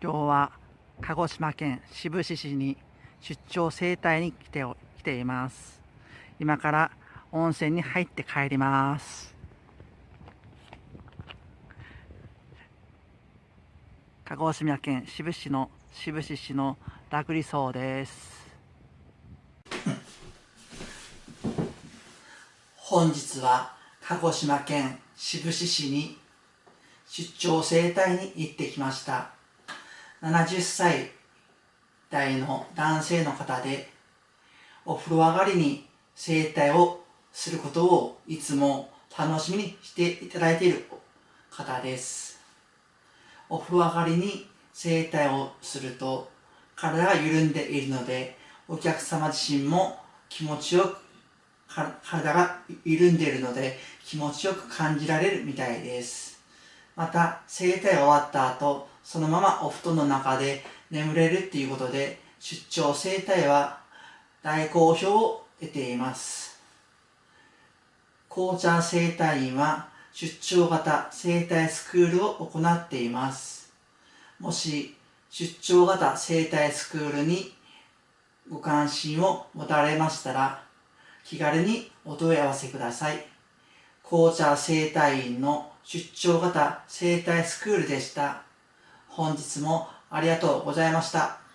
今日は鹿児島県志布志市に出張整体に来て来ています。今から温泉に入って帰ります。鹿児島県志布志の志布志市の楽理荘です。本日は鹿児島県志布志市に出張整体に行ってきました。70歳代の男性の方でお風呂上がりに整体をすることをいつも楽しみにしていただいている方です。お風呂上がりに整体をすると体が緩んでいるのでお客様自身も気持ちよく体が緩んでいるので気持ちよく感じられるみたいです。また整体が終わった後そのままお布団の中で眠れるっていうことで出張整体は大好評を得ています。紅茶整体院は出張型整体スクールを行っています。もし出張型整体スクールにご関心を持たれましたら気軽にお問い合わせください。紅茶整体院の出張型整体スクールでした。本日もありがとうございました。